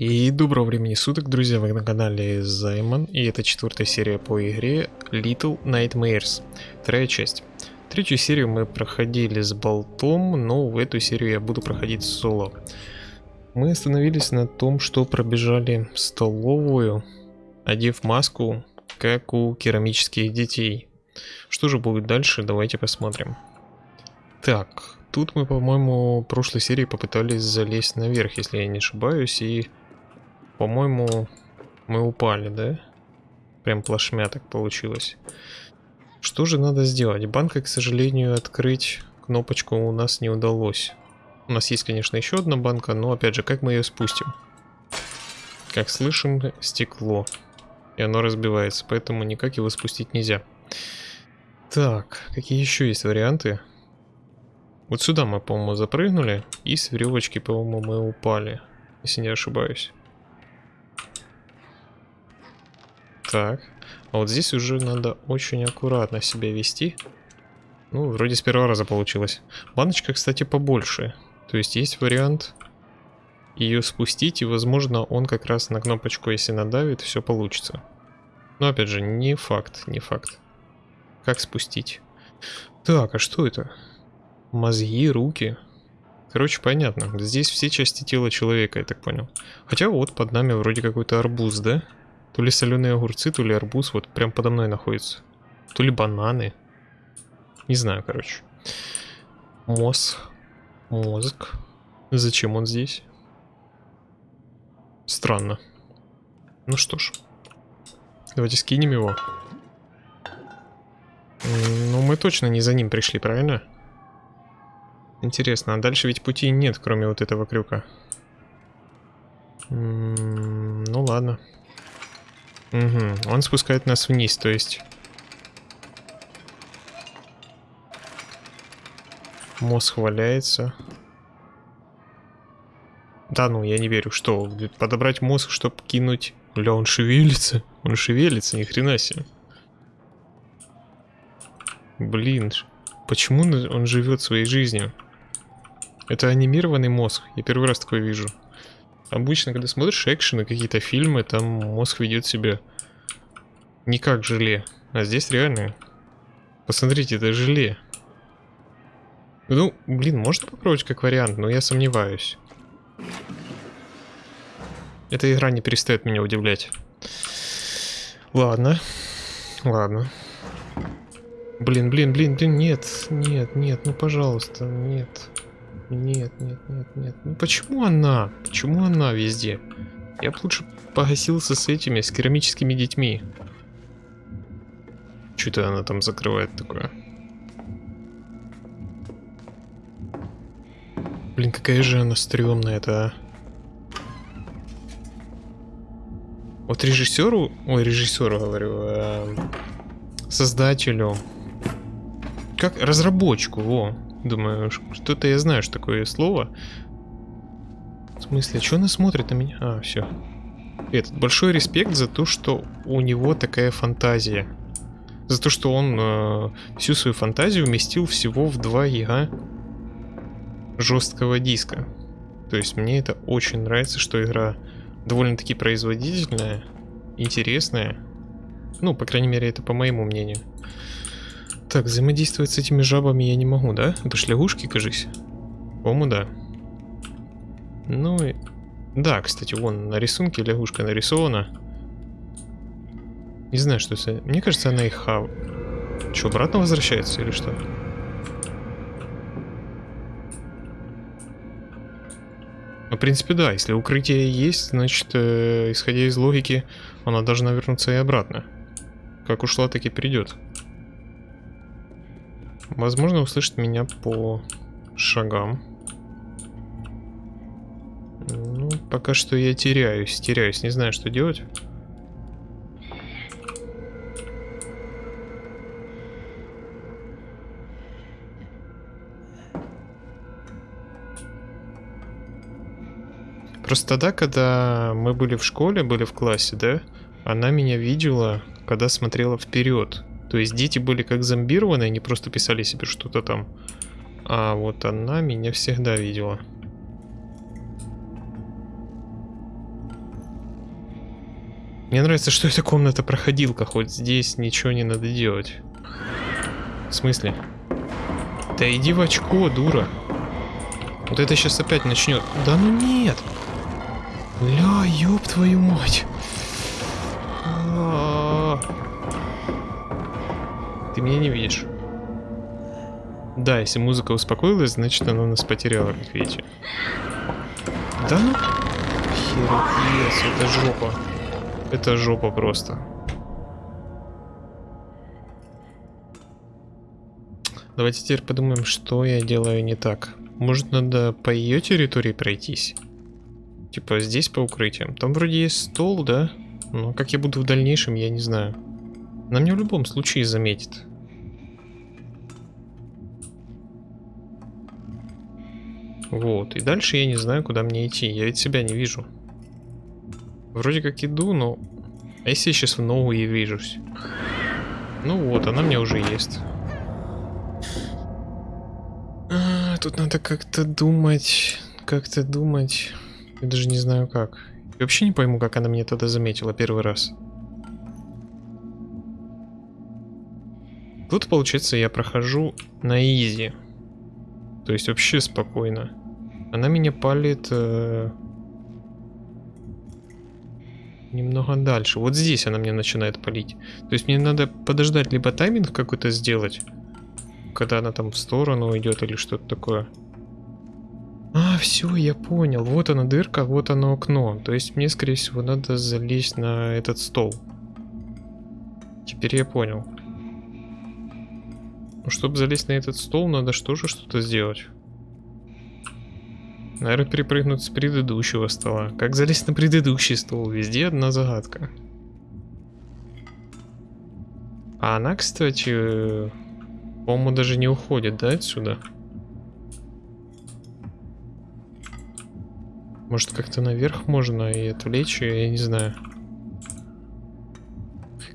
И доброго времени суток, друзья, вы на канале Займан, и это четвертая серия по игре Little Nightmares, вторая часть. Третью серию мы проходили с болтом, но в эту серию я буду проходить соло. Мы остановились на том, что пробежали столовую, одев маску, как у керамических детей. Что же будет дальше, давайте посмотрим. Так, тут мы, по-моему, в прошлой серии попытались залезть наверх, если я не ошибаюсь, и по-моему, мы упали, да? Прям плашмя так получилось. Что же надо сделать? Банка, к сожалению, открыть кнопочку у нас не удалось. У нас есть, конечно, еще одна банка, но, опять же, как мы ее спустим? Как слышим, стекло. И оно разбивается, поэтому никак его спустить нельзя. Так, какие еще есть варианты? Вот сюда мы, по-моему, запрыгнули, и с веревочки, по-моему, мы упали, если не ошибаюсь. Так. А вот здесь уже надо очень аккуратно себя вести. Ну, вроде с первого раза получилось. Баночка, кстати, побольше. То есть есть вариант ее спустить, и, возможно, он как раз на кнопочку, если надавит, все получится. Но, опять же, не факт, не факт. Как спустить? Так, а что это? Мозги, руки. Короче, понятно. Здесь все части тела человека, я так понял. Хотя вот под нами вроде какой-то арбуз, да? То ли соленые огурцы, то ли арбуз. Вот прям подо мной находится. То ли бананы. Не знаю, короче. Мозг. Мозг. Зачем он здесь? Странно. Ну что ж. Давайте скинем его. Ну, мы точно не за ним пришли, правильно? Интересно, а дальше ведь пути нет, кроме вот этого крюка. М -м ну ладно. Угу, он спускает нас вниз, то есть... Мозг валяется. Да ну, я не верю. Что, подобрать мозг, чтобы кинуть... Бля, он шевелится. Он шевелится, ни хрена себе. Блин, почему он живет своей жизнью? Это анимированный мозг. Я первый раз такое вижу. Обычно, когда смотришь экшены, какие-то фильмы, там мозг ведет себя не как желе. А здесь реально... Посмотрите, это желе. Ну, блин, можно попробовать как вариант, но я сомневаюсь. Эта игра не перестает меня удивлять. Ладно. Ладно. Блин, блин, блин, блин, нет, нет, нет, ну пожалуйста, нет. Нет, нет, нет, нет. Ну почему она? Почему она везде? Я бы лучше погасился с этими, с керамическими детьми. Что-то она там закрывает такое. Блин, какая же она стрёмная это, а. Вот режиссеру, ой, режиссеру говорю, э, создателю, как разработчику, во, Думаю, что-то я знаю, что такое слово. В смысле, что она смотрит на меня? А, все. Этот, большой респект за то, что у него такая фантазия. За то, что он э, всю свою фантазию уместил всего в 2 яга жесткого диска. То есть мне это очень нравится, что игра довольно-таки производительная, интересная. Ну, по крайней мере, это по моему мнению. Так, взаимодействовать с этими жабами я не могу, да? Это ж лягушки, кажись. По-моему, да. Ну и... Да, кстати, вон на рисунке лягушка нарисована. Не знаю, что это. Мне кажется, она их хав... Что, обратно возвращается или что? Ну, в принципе, да. Если укрытие есть, значит, э, исходя из логики, она должна вернуться и обратно. Как ушла, так и придет. Возможно, услышит меня по шагам. Ну, пока что я теряюсь, теряюсь, не знаю, что делать. Просто тогда, когда мы были в школе, были в классе, да, она меня видела, когда смотрела вперед. То есть дети были как зомбированы, они просто писали себе что-то там. А вот она меня всегда видела. Мне нравится, что эта комната проходилка, хоть здесь ничего не надо делать. В смысле? Да иди в очко, дура. Вот это сейчас опять начнет. Да ну нет. Ля, ёб твою мать. Ты меня не видишь. Да, если музыка успокоилась, значит она нас потеряла, как видите. Да ну... Херец, это жопа. Это жопа просто. Давайте теперь подумаем, что я делаю не так. Может, надо по ее территории пройтись? Типа здесь по укрытиям. Там вроде есть стол, да? Но как я буду в дальнейшем, я не знаю. Она меня в любом случае заметит. Вот, и дальше я не знаю, куда мне идти. Я ведь себя не вижу. Вроде как иду, но... А если я сейчас в ногу и вижусь? Ну вот, она мне уже есть. А, тут надо как-то думать, как-то думать. Я даже не знаю как. Я вообще не пойму, как она меня тогда заметила первый раз. Тут, получается, я прохожу на изи. То есть вообще спокойно. Она меня палит... Э немного дальше. Вот здесь она мне начинает палить. То есть мне надо подождать, либо тайминг какой-то сделать, когда она там в сторону идет или что-то такое. А, все, я понял. Вот она дырка, вот оно окно. То есть мне, скорее всего, надо залезть на этот стол. Теперь я понял. Ну, чтобы залезть на этот стол, надо что же что-то сделать. Наверное, перепрыгнуть с предыдущего стола. Как залезть на предыдущий стол? Везде одна загадка. А она, кстати, по-моему, даже не уходит, да, отсюда? Может, как-то наверх можно и отвлечь ее, я не знаю.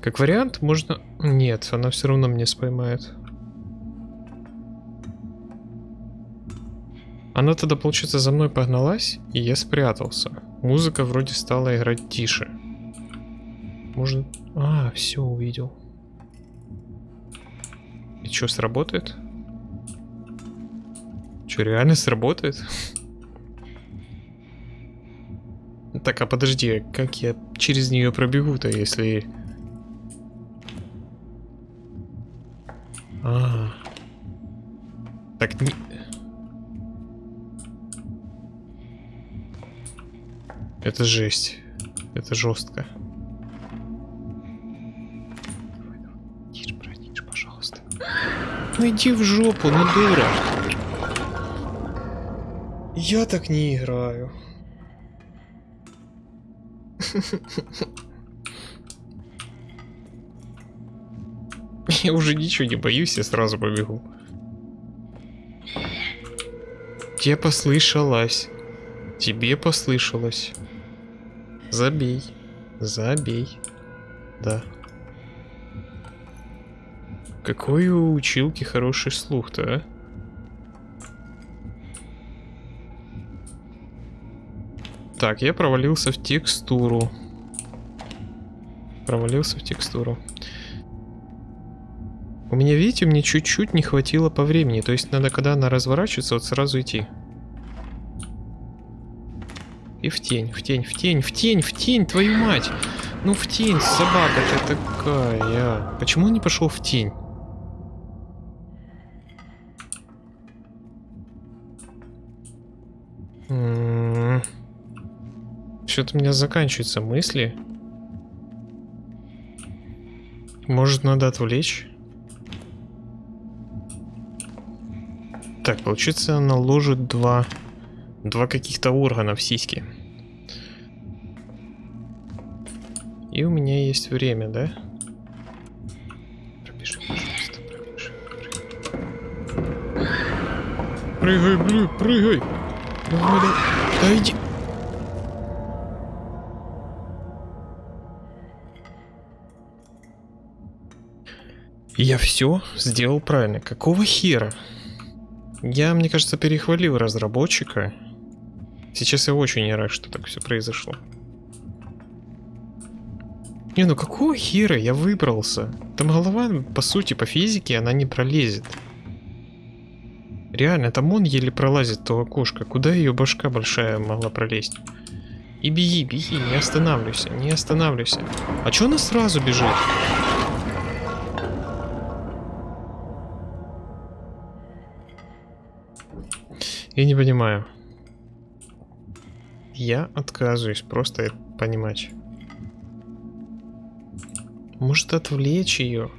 Как вариант, можно... Нет, она все равно меня споймает. Она тогда, получается, за мной погналась, и я спрятался. Музыка вроде стала играть тише. Может... А, все, увидел. И что, сработает? Что, реально сработает? Так, а подожди, как я через нее пробегу-то, если... А, Так, не... Это жесть. Это жестко. Тише, брат, пожалуйста. Ну иди в жопу, ну дура. Я так не играю. Я уже ничего не боюсь, я сразу побегу. Тебе послышалось. Тебе послышалось. Забей. Забей. Да. Какой у училки хороший слух-то, а? Так, я провалился в текстуру. Провалился в текстуру. У меня, видите, мне чуть-чуть не хватило по времени. То есть надо, когда она разворачивается, вот сразу идти. И в тень, в тень, в тень, в тень, в тень, твою мать. Ну в тень, собака ты такая. Почему он не пошел в тень? М-м-м. Что-то у меня заканчиваются мысли. Может, надо отвлечь? Так, получится, она ложит два... Два каких-то органа в сиськи. И у меня есть время, да? Пробежи, пожалуйста, пробежи. Прыгай, блин, прыгай! Давай, давай. Да иди. Я все сделал правильно. Какого хера? Я, мне кажется, перехвалил разработчика. Сейчас я очень рад, что так все произошло. Не, ну какого хера я выбрался? Там голова, по сути, по физике, она не пролезет. Реально, там он еле пролазит, то окошко. Куда ее башка большая могла пролезть? И беги, беги, не останавливайся, не останавливайся. А чё она сразу бежит? Я не понимаю. Я отказываюсь просто это понимать. Может отвлечь ее?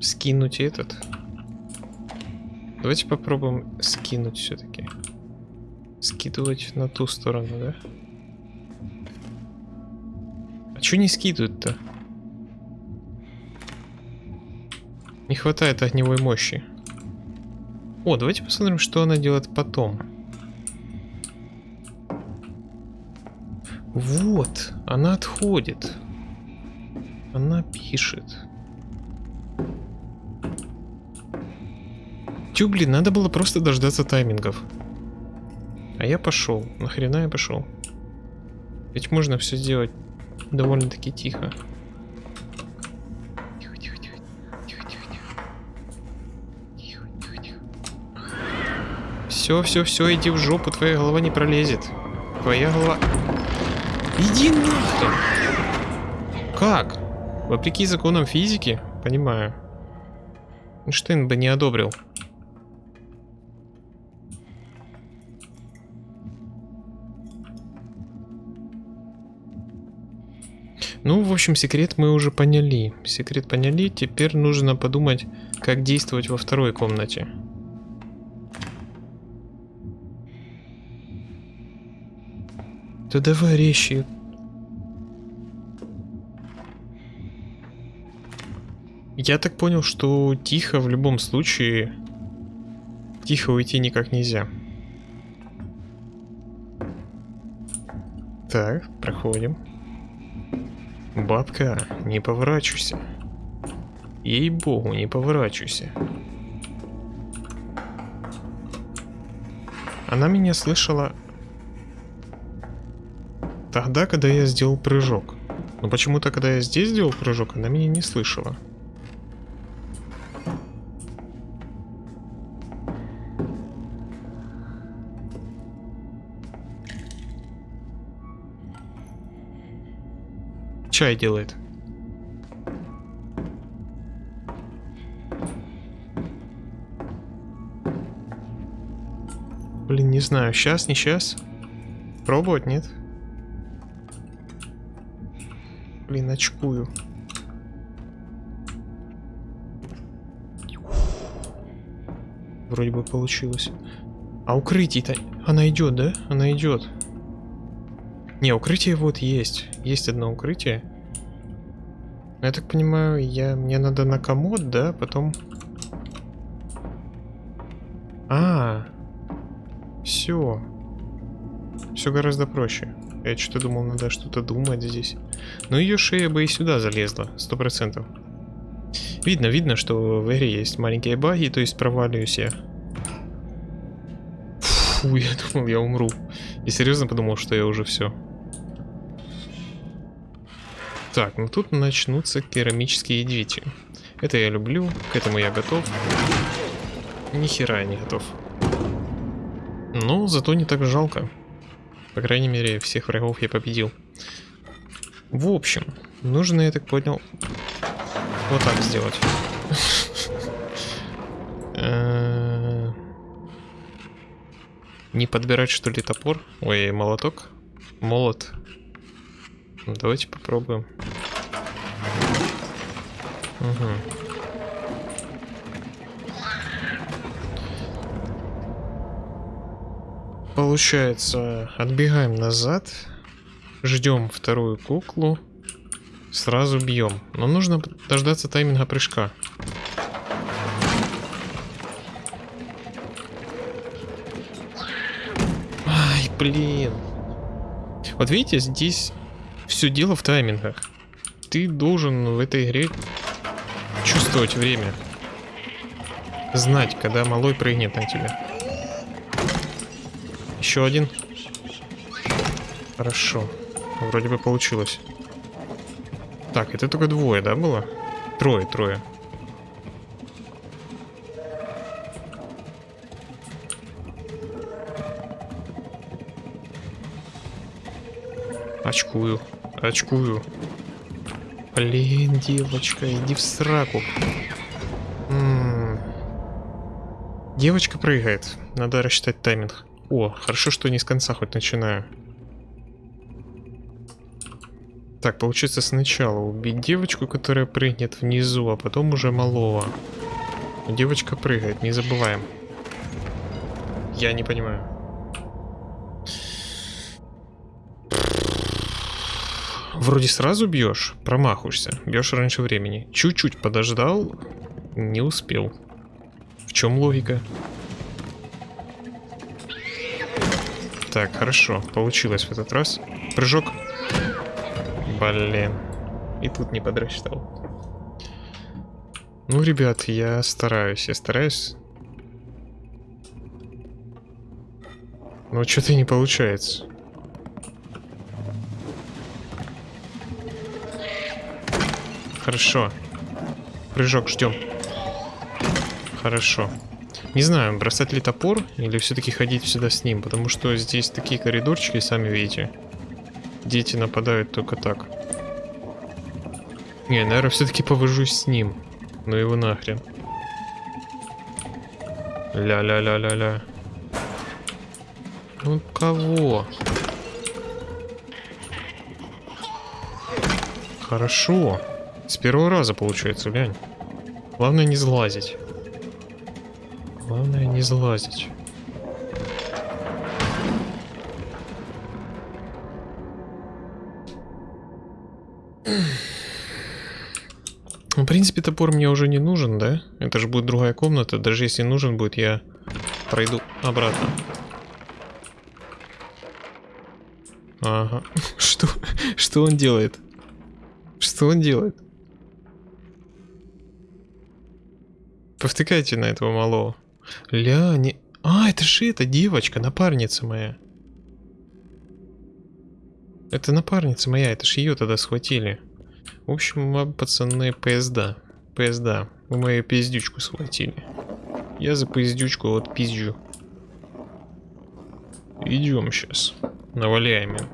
Скинуть этот? Давайте попробуем скинуть все-таки. Скидывать на ту сторону, да? А что не скидывают-то? Не хватает огневой мощи. О, давайте посмотрим, что она делает потом. Вот, она отходит. Она пишет. Тю, блин, надо было просто дождаться таймингов. А я пошел. Нахрена я пошел? Ведь можно все сделать довольно-таки тихо. Тихо. Все, все, все, иди в жопу, твоя голова не пролезет. Твоя голова... Иди нахрен! Как? Вопреки законам физики? Понимаю. Эйнштейн бы не одобрил. Ну, в общем, секрет мы уже поняли. Секрет поняли, теперь нужно подумать, как действовать во второй комнате. Да давай резче. Я так понял, что тихо в любом случае... Тихо уйти никак нельзя. Так, проходим. Бабка, не поворачивайся. Ей-богу, не поворачивайся. Она меня слышала тогда, когда я сделал прыжок. Но почему-то, когда я здесь сделал прыжок, она меня не слышала. Чай делает. Блин, не знаю, сейчас, не сейчас. Пробовать, нет? Блин, очкую. Вроде бы получилось. А укрытие-то... Она идет, да? Она идет. Не, укрытие вот есть. Есть одно укрытие. Я так понимаю, я мне надо на комод, да, потом... А, все. Все гораздо проще. Я что-то думал, надо что-то думать здесь. Но ее шея бы и сюда залезла, сто процентов. Видно, видно, что в игре есть маленькие баги, то есть проваливаюсь я. Фу, я думал, я умру. И серьезно подумал, что я уже все. Так, ну тут начнутся керамические двери. Это я люблю, к этому я готов. Ни хера я не готов. Но зато не так жалко. По крайней мере, всех врагов я победил. В общем, нужно, я так понял, вот так сделать. Э, не подбирать, что ли, топор? Ой, молоток? Молот. Давайте попробуем. Угу. Получается, отбегаем назад, ждем вторую куклу, сразу бьем. Но нужно дождаться тайминга прыжка. Ай, блин. Вот видите, здесь все дело в таймингах. Ты должен в этой игре чувствовать время. Знать, когда малой прыгнет на тебя. Еще один. Хорошо. Вроде бы получилось. Так, это только двое, да, было? Трое, трое. Очкую, очкую. Блин, девочка, иди в сраку. М -м -м. Девочка прыгает. Надо рассчитать тайминг. О, хорошо, что не с конца хоть начинаю. Так, получится сначала убить девочку, которая прыгнет внизу, а потом уже малого. Девочка прыгает, не забываем. Я не понимаю. Вроде сразу бьешь, промахуешься, бьешь раньше времени. Чуть-чуть подождал, не успел. В чем логика? Так, хорошо, получилось в этот раз. Прыжок. Блин. И тут не подрасчитал. Ну, ребят, я стараюсь, я стараюсь. Но что-то не получается. Хорошо. Прыжок ждем. Хорошо. Не знаю, бросать ли топор или все-таки ходить сюда с ним, потому что здесь такие коридорчики, сами видите. Дети нападают только так. Не, наверное, все-таки повожусь с ним. Ну его нахрен. Ля-ля-ля-ля-ля. Ну кого? Хорошо. С первого раза получается, глянь. Главное не сглазить. Главное не залазить. Ну, в принципе, топор мне уже не нужен, да? Это же будет другая комната. Даже если нужен будет, я пройду обратно. Ага. Что? Что он делает? Что он делает? Повтыкайте на этого малого. Ля, не... А, это же эта девочка, напарница моя. Это напарница моя, это ж ее тогда схватили. В общем, пацаны, поезда. Поезда. Вы мою пиздючку схватили. Я за пиздючку вот пизжу. Идем сейчас. Наваляем им.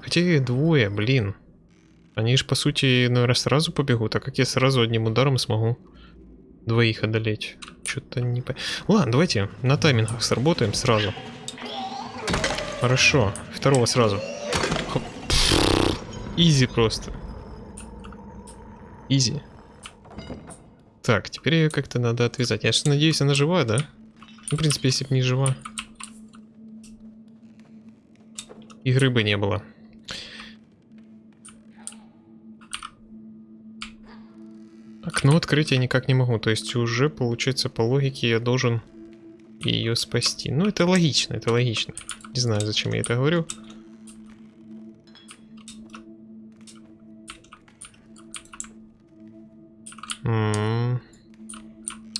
Хотя их двое, блин. Они же, по сути, наверное, сразу побегут. А как я сразу одним ударом смогу двоих одолеть? Что-то не по... Ладно, давайте на таймингах сработаем сразу. Хорошо. Второго сразу. Хоп. Easy просто. Easy. Так, теперь ее как-то надо отвязать. Я же надеюсь, она жива, да? Ну, в принципе, если бы не жива. Игры бы не было. Окно открыть я никак не могу. То есть уже, получается, по логике я должен ее спасти. Ну, это логично, это логично. Не знаю, зачем я это говорю. М.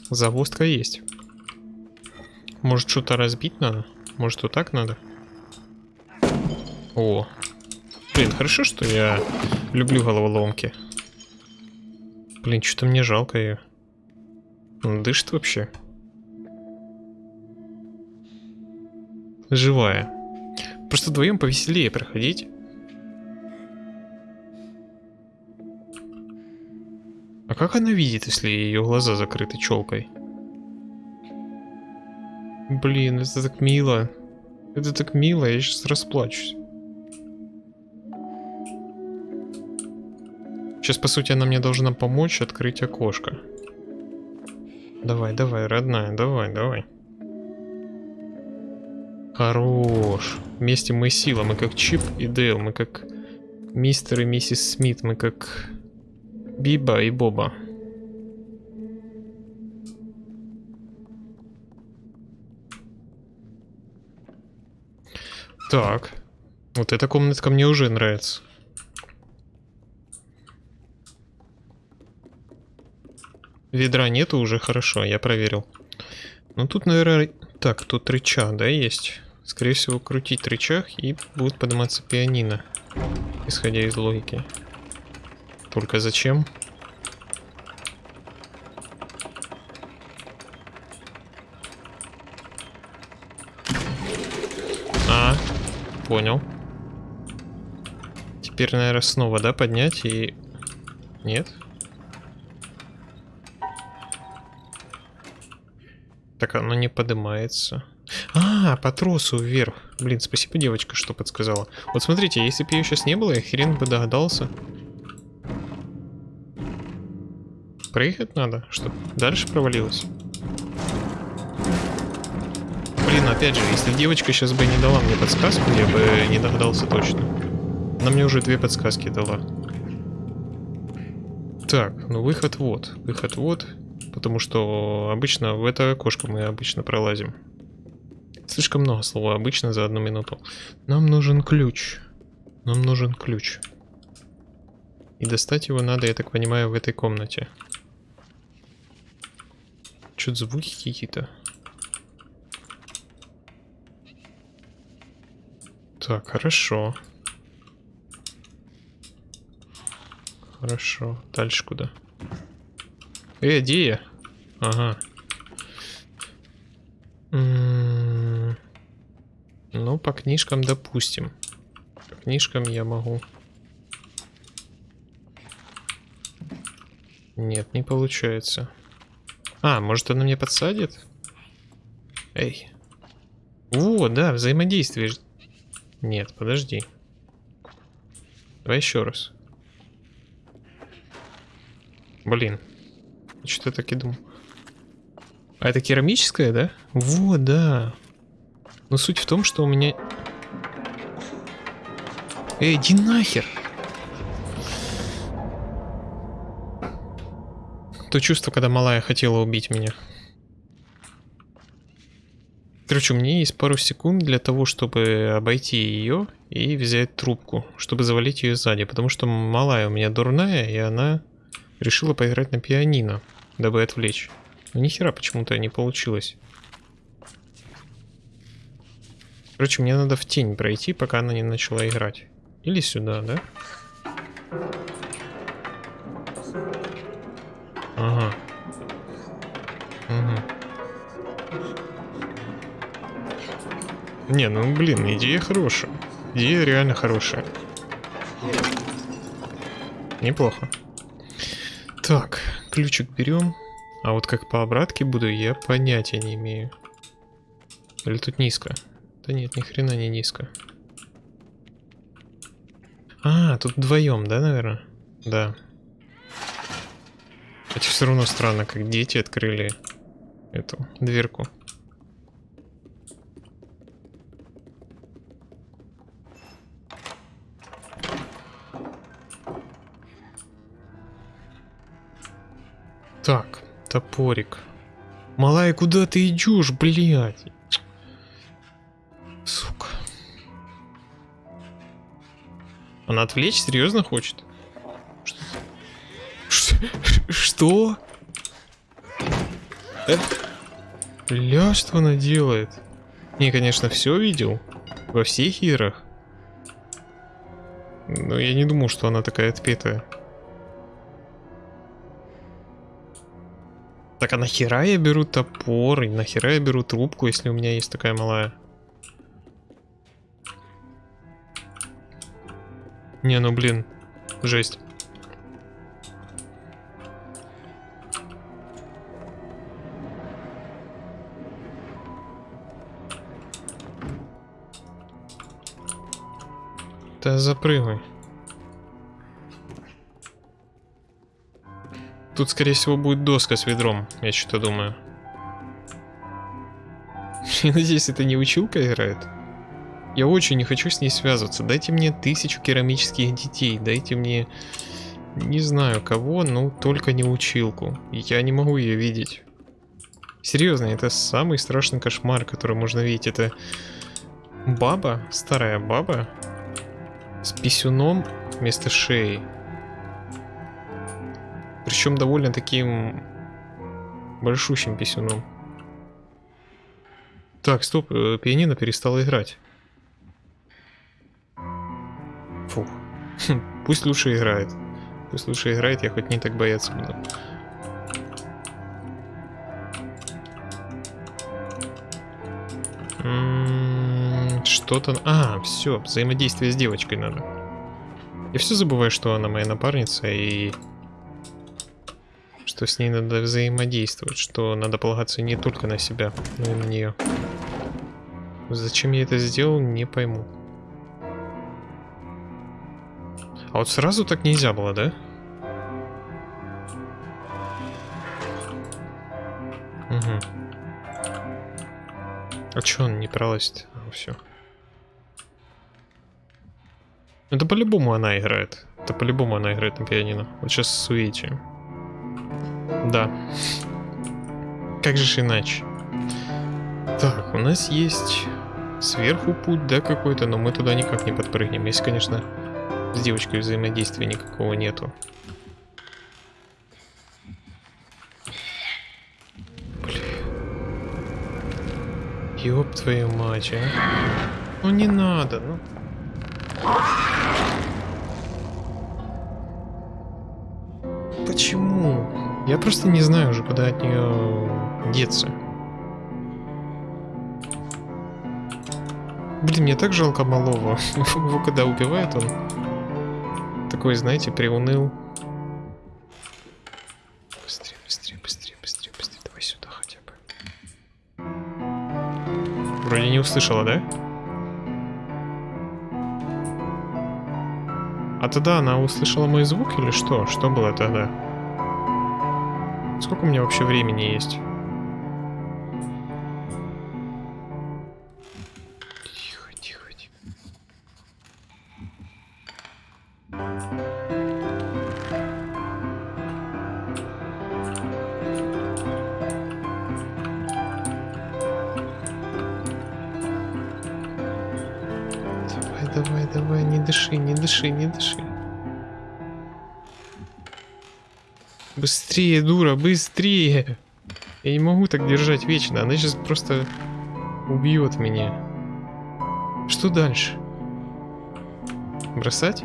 Завостка есть. Может, что-то разбить надо? Может, вот так надо? О. Блин, хорошо, что я люблю головоломки. Блин, что-то мне жалко ее. Он дышит вообще. Живая. Просто вдвоем повеселее проходить. А как она видит, если ее глаза закрыты челкой? Блин, это так мило. Это так мило, я сейчас расплачусь. Сейчас, по сути, она мне должна помочь открыть окошко. Давай, давай, родная, давай, давай. Хорош. Вместе мы сила, мы как Чип и Дейл, мы как мистер и миссис Смит, мы как Биба и Боба. Так. Вот эта комнатка мне уже нравится. Ведра нету уже хорошо, я проверил. Ну тут, наверное... Так, тут рычаг, да, есть? Скорее всего, крутить рычаг и будет подниматься пианино. Исходя из логики. Только зачем? А, понял. Теперь, наверное, снова, да, поднять и... Нет? Так, оно не поднимается. А, по тросу вверх. Блин, спасибо, девочка, что подсказала. Вот смотрите, если бы ее сейчас не было, я хрен бы догадался. Проехать надо, чтобы дальше провалилось. Блин, опять же, если девочка сейчас бы не дала мне подсказку, я бы не догадался точно. Она мне уже две подсказки дала. Так, ну выход вот. Выход вот. Потому что обычно в это окошко мы обычно пролазим. Слишком много слова обычно за одну минуту. Нам нужен ключ. Нам нужен ключ. И достать его надо, я так понимаю, в этой комнате. Что-то звуки какие-то. Так, хорошо. Хорошо. Дальше куда? Э, где я? Ага. М -м -м ну, по книжкам допустим. По книжкам я могу. Нет, не получается. А, может она мне подсадит? Эй. О, да, взаимодействие. Нет, подожди. Давай еще раз. Блин. Что-то так и думал. А это керамическое, да? Вот, да. Но суть в том, что у меня... Эй, иди нахер! То чувство, когда малая хотела убить меня. Короче, у меня есть пару секунд для того, чтобы обойти ее и взять трубку, чтобы завалить ее сзади, потому что малая у меня дурная, и она решила поиграть на пианино, дабы отвлечь. Но нихера почему-то не получилось. Короче, мне надо в тень пройти, пока она не начала играть. Или сюда, да? Ага. Угу. Не, ну блин, идея хорошая. Идея реально хорошая. Неплохо. Так, ключик берем. А вот как по обратке буду, я понятия не имею. Или тут низко? Да нет, ни хрена не низко. А, тут вдвоем, да, наверное? Да. Хотя все равно странно, как дети открыли эту дверку. Топорик. Малая, куда ты идешь, блядь? Сука. Она отвлечь серьезно хочет? Что? Что? Э? Ля, что она делает? Не, конечно, все видел. Во всех играх. Но я не думал, что она такая отпетая. Так а нахера я беру топор и нахера я беру трубку, если у меня есть такая малая? Не, ну блин, жесть. Да запрыгай. Тут, скорее всего, будет доска с ведром, я что-то думаю. Я надеюсь, это не училка играет? Я очень не хочу с ней связываться. Дайте мне тысячу керамических детей. Дайте мне... Не знаю кого, но только не училку. Я не могу ее видеть. Серьезно, это самый страшный кошмар, который можно видеть. Это баба, старая баба, с писюном вместо шеи. Причем довольно таким большущим писюном. Так, стоп, э, пианино перестало играть. Фух. Пусть лучше играет. Пусть лучше играет, я хоть не так бояться буду. М, Что-то... А, все, взаимодействие с девочкой надо. Я все забываю, что она моя напарница и... Что с ней надо взаимодействовать, что надо полагаться не только на себя, но и на нее. Зачем я это сделал, не пойму. А вот сразу так нельзя было, да? Угу. А чё он не пролазит? А, все. Это по-любому она играет. Это по-любому она играет на пианино. Вот сейчас с Суичи. Да. Как же иначе? Так, у нас есть сверху путь, да, какой-то, но мы туда никак не подпрыгнем. Если, конечно, с девочкой взаимодействия никакого нету. Блин. Ёб твою мать, а. Ну не надо, ну. Почему? Я просто не знаю уже, куда от нее деться. Блин, мне так жалко малого. Его когда убивают, он такой, знаете, приуныл. Быстрее, быстрее, быстрее, быстрее, быстрее. Давай сюда хотя бы. Вроде не услышала, да? А тогда она услышала мой звук или что? Что было тогда? Сколько у меня вообще времени есть? Тихо, тихо, тихо. Давай, давай, давай, не дыши, не дыши, не дыши. Быстрее, дура, быстрее! Я не могу так держать вечно, она сейчас просто убьет меня. Что дальше? Бросать?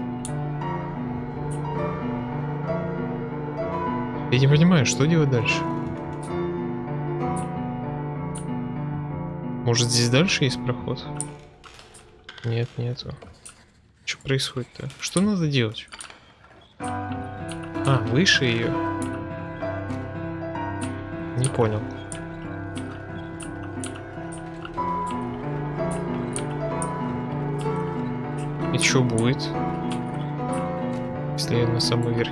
Я не понимаю, что делать дальше? Может здесь дальше есть проход? Нет, нету. Что происходит-то? Что надо делать? А, выше ее. Не понял. И что будет? Если я на самый верх?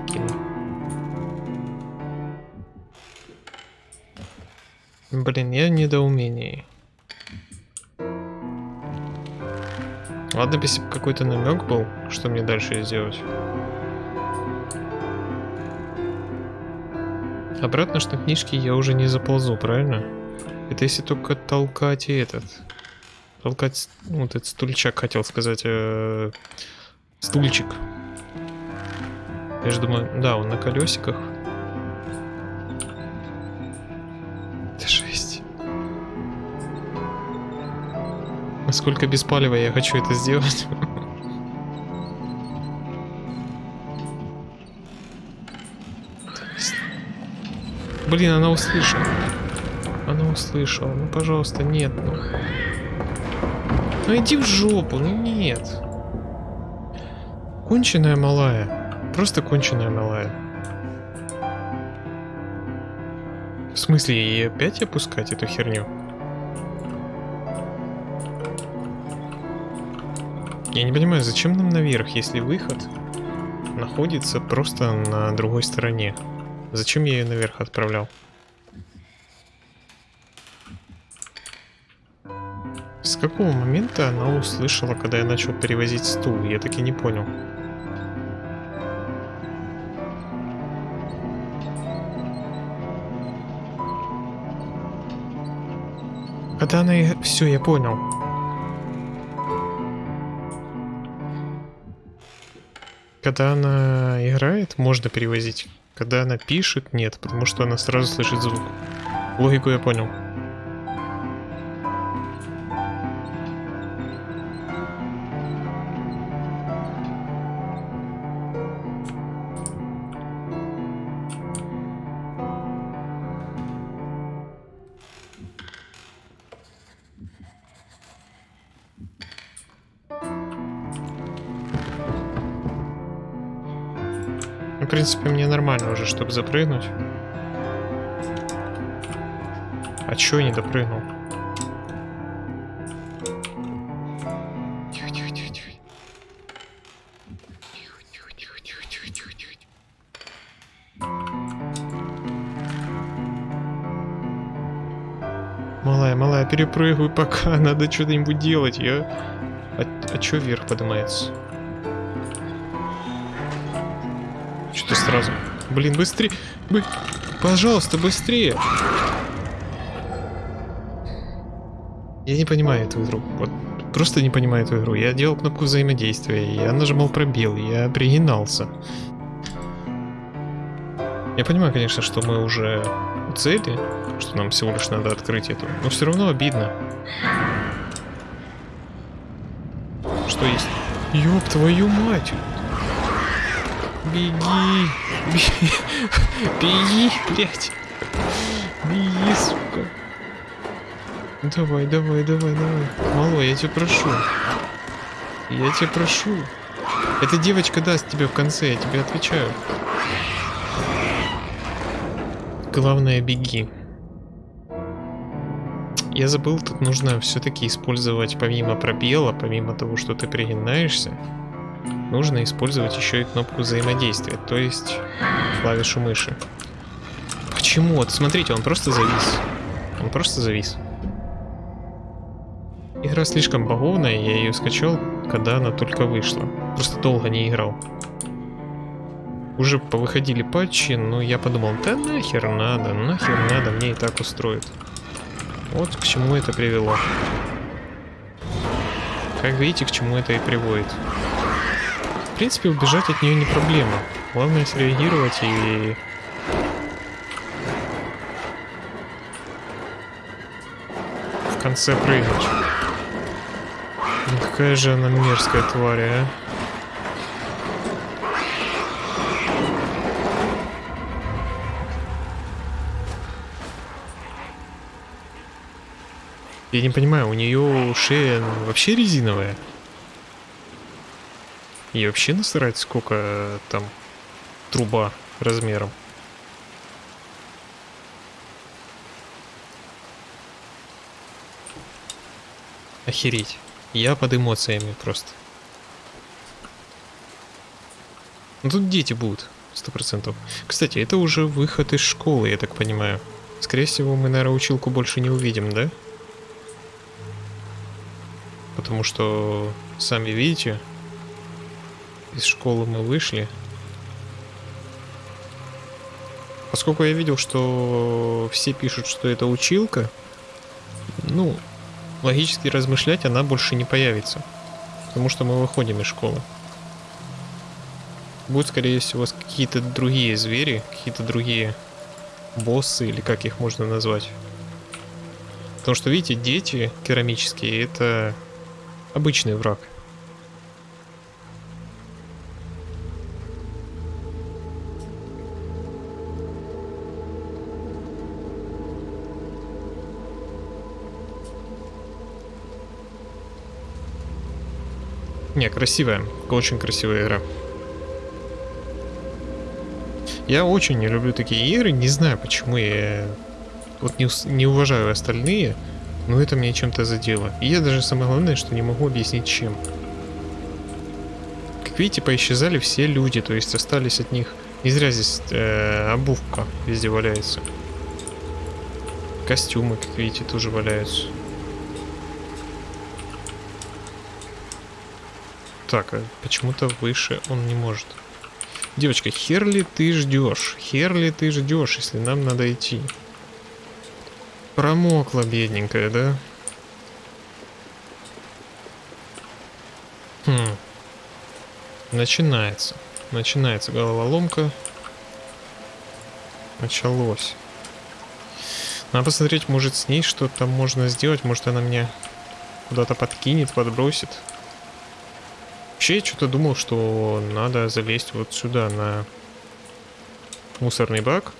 Блин, я в недоумении. Ладно, если бы какой-то намек был, что мне дальше сделать. Обратно что книжки я уже не заползу, правильно? Это если только толкать и этот. Толкать, ну, вот этот стульчак, хотел сказать. Э, стульчик. Я же думаю, да, он на колесиках. Это жесть. Насколько беспалево я хочу это сделать. Блин, она услышала. Она услышала. Ну, пожалуйста, нет, ну. Ну иди в жопу, ну нет. Конченая малая. Просто конченая малая. В смысле, ей опять опускать эту херню? Я не понимаю, зачем нам наверх, если выход находится просто на другой стороне? Зачем я ее наверх отправлял? С какого момента она услышала, когда я начал перевозить стул? Я таки не понял. Когда она... Все, я понял. Когда она играет, можно перевозить. Когда она пишет, нет, потому что она сразу слышит звук. Логику я понял. Чтобы запрыгнуть. А чё я не допрыгнул? Тихо, тихо, тихо, тихо. Тихо, тихо, тихо, тихо, тихо, тихо, тихо. Малая, малая, перепрыгивай пока, надо что-нибудь делать. Я... А, а чё вверх поднимается? Что-то сразу... Блин, быстрее! Бы... Пожалуйста, быстрее! Я не понимаю эту игру. Вот просто не понимаю эту игру. Я делал кнопку взаимодействия, я нажимал пробел, я пригинался. Я понимаю, конечно, что мы уже у цели, что нам всего лишь надо открыть эту, но все равно обидно. Что есть? Ёб твою мать! Беги! Беги! Беги, блядь! Беги, сука! Давай, давай, давай, давай. Мало, я тебя прошу. Я тебя прошу. Эта девочка даст тебе в конце, я тебе отвечаю. Главное, беги. Я забыл, тут нужно все-таки использовать помимо пробела, помимо того, что ты пригинаешься, нужно использовать еще и кнопку взаимодействия, то есть клавишу мыши. Почему? Вот смотрите, он просто завис. Он просто завис. Игра слишком баговная, я ее скачал, когда она только вышла. Просто долго не играл. Уже повыходили патчи, но я подумал, да нахер надо, нахер надо, мне и так устроит. Вот к чему это привело. Как видите, к чему это и приводит. Принципе, убежать от нее не проблема. Главное среагировать и... В конце прыгнуть. Ну какая же она мерзкая тварь, а. Я не понимаю, у нее шея вообще резиновая? И вообще насрать, сколько там труба размером. Охереть. Я под эмоциями просто. Ну тут дети будут, сто процентов. Кстати, это уже выход из школы, я так понимаю. Скорее всего, мы, наверное, училку больше не увидим, да? Потому что, сами видите, из школы мы вышли. Поскольку я видел, что все пишут, что это училка, ну, логически размышлять она больше не появится. Потому что мы выходим из школы. Будут, скорее всего, какие-то другие звери, какие-то другие боссы, или как их можно назвать. Потому что, видите, дети керамические, это обычный враг. Не, красивая. Очень красивая игра. Я очень не люблю такие игры, не знаю почему я вот не, не уважаю остальные, но это мне чем-то задело. И я даже самое главное, что не могу объяснить чем. Как видите, поисчезали все люди, то есть остались от них... Не зря здесь э, обувка везде валяется. Костюмы, как видите, тоже валяются. Так, а почему-то выше он не может. Девочка, хер ли ты ждешь? Хер ли ты ждешь, если нам надо идти? Промокла, бедненькая, да? Хм. Начинается. Начинается головоломка. Началось. Надо посмотреть, может с ней что-то можно сделать. Может она меня куда-то подкинет, подбросит. Вообще я что-то думал, что надо залезть вот сюда на мусорный бак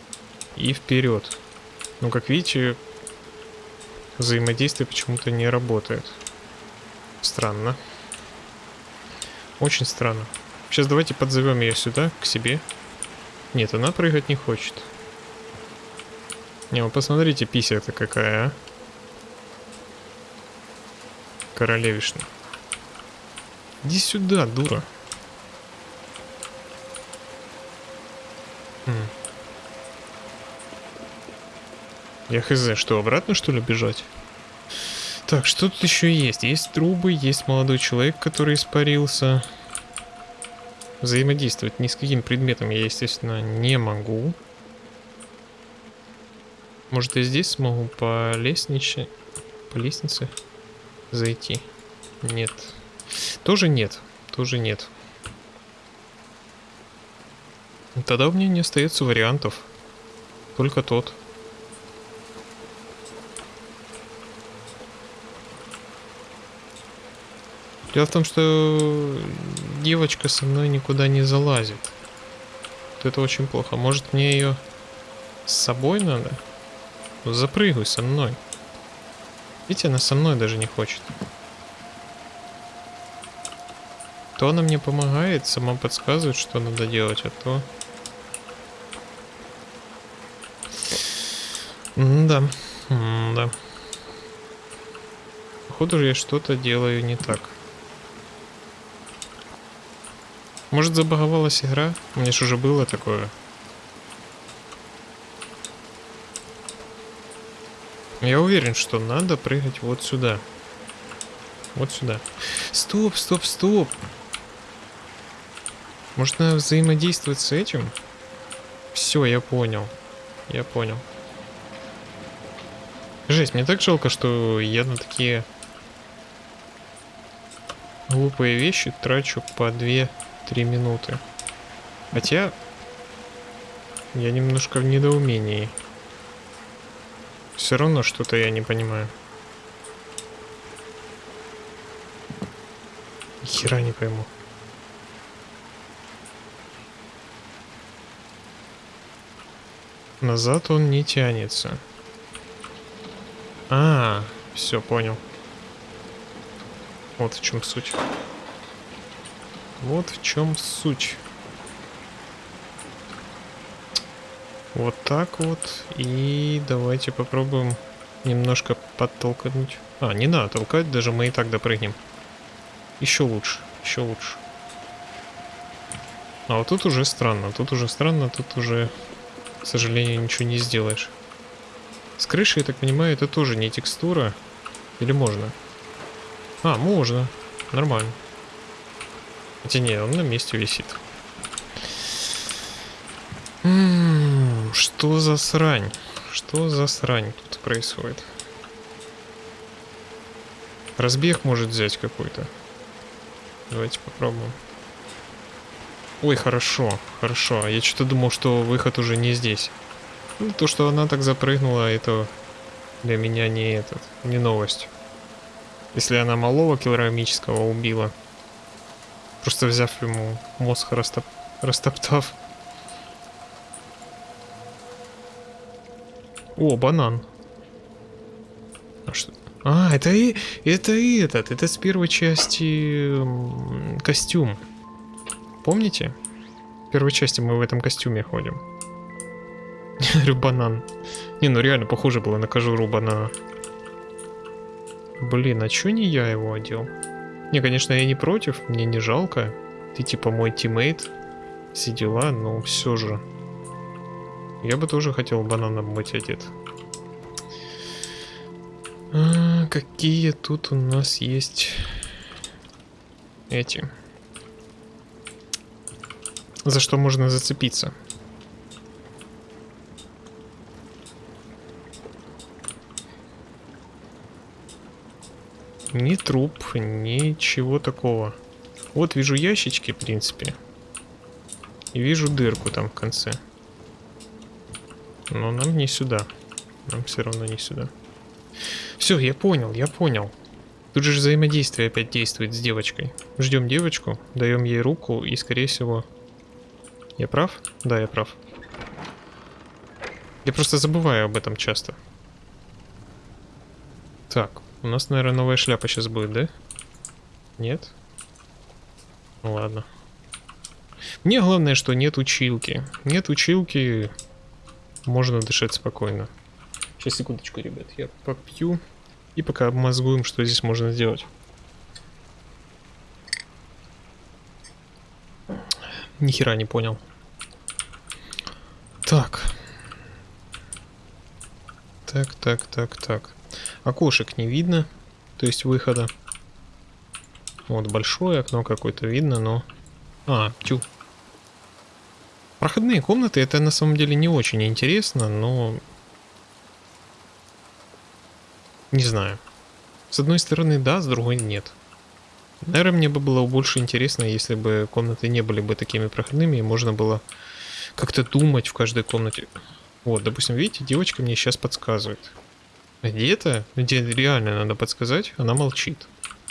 и вперед. Но как видите, взаимодействие почему-то не работает. Странно. Очень странно. Сейчас давайте подзовем ее сюда, к себе. Нет, она прыгать не хочет. Не, вы посмотрите, пися-то какая, а. Королевишна. Иди сюда, дура. Я хз, что, обратно что ли бежать? Так, что тут еще есть? Есть трубы, есть молодой человек, который испарился. Взаимодействовать ни с каким предметом я, естественно, не могу. Может, я здесь смогу по лестнице, по лестнице зайти? Нет. Тоже нет. Тоже нет. Тогда у меня не остается вариантов. Только тот. Дело в том, что девочка со мной никуда не залазит. Вот это очень плохо. Может мне ее с собой надо? Ну, запрыгивай со мной. Видите, она со мной даже не хочет. То она мне помогает, сама подсказывает, что надо делать, а то... М да, М да. Походу я что-то делаю не так. Может забаговалась игра? У меня же уже было такое. Я уверен, что надо прыгать вот сюда. Вот сюда. Стоп, стоп, стоп. Может надо взаимодействовать с этим? Все, я понял. Я понял. Жесть, мне так жалко, что я на такие глупые вещи трачу по две Три минуты. Хотя... Я немножко в недоумении. Все равно что-то я не понимаю. Хера не пойму. Назад он не тянется. А, все понял. Вот в чем суть. Вот в чем суть. Вот так вот. И давайте попробуем немножко подтолкнуть. А, не надо толкать, даже мы и так допрыгнем. Еще лучше, еще лучше. А вот тут уже странно, тут уже странно, тут уже, к сожалению, ничего не сделаешь. С крыши, я так понимаю, это тоже не текстура. Или можно? А, можно. Нормально. Хотя не, он на месте висит. М-м, что за срань? Что за срань тут происходит? Разбег может взять какой-то. Давайте попробуем. Ой, хорошо, хорошо. Я что-то думал, что выход уже не здесь. Ну, то, что она так запрыгнула, это для меня не этот, не новость. Если она малого килограммического убила, Просто взяв ему мозг растоп... растоптав. О, банан. А что? А, это и это и этот, это с первой части костюм. Помните? В первой части мы в этом костюме ходим. банан. Не, ну реально похоже было на кожуру банана. Блин, а чё не я его одел? Не, конечно, я не против, мне не жалко. Ты типа мой тиммейт, все дела, но все же. Я бы тоже хотел бананом быть одет. А, какие тут у нас есть эти? За что можно зацепиться? Ни труп, ничего такого. Вот вижу ящички, в принципе. И вижу дырку там в конце. Но нам не сюда. Нам все равно не сюда. Все, я понял, я понял. Тут же взаимодействие опять действует с девочкой. Ждем девочку, даем ей руку и, скорее всего... Я прав? Да, я прав. Я просто забываю об этом часто. Так, у нас, наверное, новая шляпа сейчас будет, да? Нет? Ну ладно. Мне главное, что нет училки. Нет училки, можно дышать спокойно. Сейчас, секундочку, ребят, я попью. И пока обмозгуем, что здесь можно сделать. Ни хера не понял. Так. Так, так, так, так. Окошек не видно, то есть выхода. Вот большое окно какое-то видно, но... А, тю. Проходные комнаты, это на самом деле не очень интересно, но... Не знаю. С одной стороны да, с другой нет. Наверное, мне бы было больше интересно, если бы комнаты не были бы такими проходными, и можно было как-то думать в каждой комнате. Вот, допустим, видите, девочка мне сейчас подсказывает. Где-то, где реально надо подсказать, она молчит.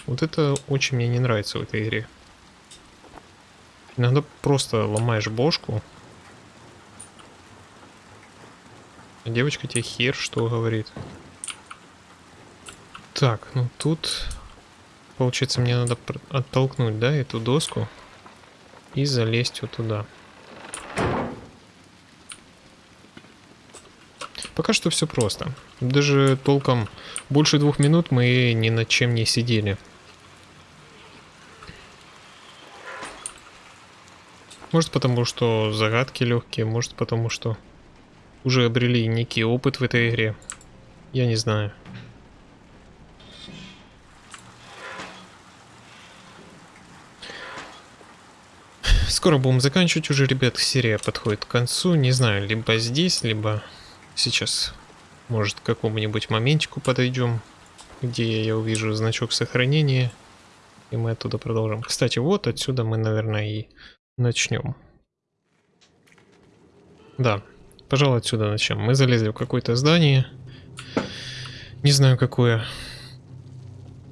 Вот это очень мне не нравится в этой игре. Иногда просто ломаешь бошку. А девочка тебе хер что говорит. Так, ну тут... Получается, мне надо оттолкнуть, да, эту доску. И залезть вот туда. Пока что все просто. Даже толком больше двух минут мы ни над чем не сидели. Может потому, что загадки легкие, может потому, что уже обрели некий опыт в этой игре. Я не знаю. Скоро будем заканчивать уже, ребят. Серия подходит к концу. Не знаю, либо здесь, либо сейчас. Может, к какому-нибудь моментику подойдем, где я увижу значок сохранения. И мы оттуда продолжим. Кстати, вот отсюда мы, наверное, и начнем. Да, пожалуй, отсюда начнем. Мы залезли в какое-то здание. Не знаю, какое.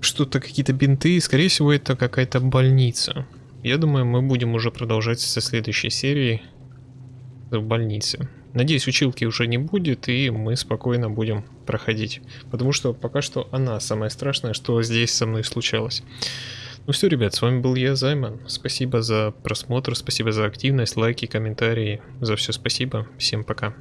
Что-то, какие-то бинты. Скорее всего, это какая-то больница. Я думаю, мы будем уже продолжать со следующей серии в больнице. Надеюсь, училки уже не будет, и мы спокойно будем проходить. Потому что пока что она самое страшное, что здесь со мной случалось. Ну все, ребят, с вами был я, Займан. Спасибо за просмотр, спасибо за активность, лайки, комментарии. За все спасибо. Всем пока.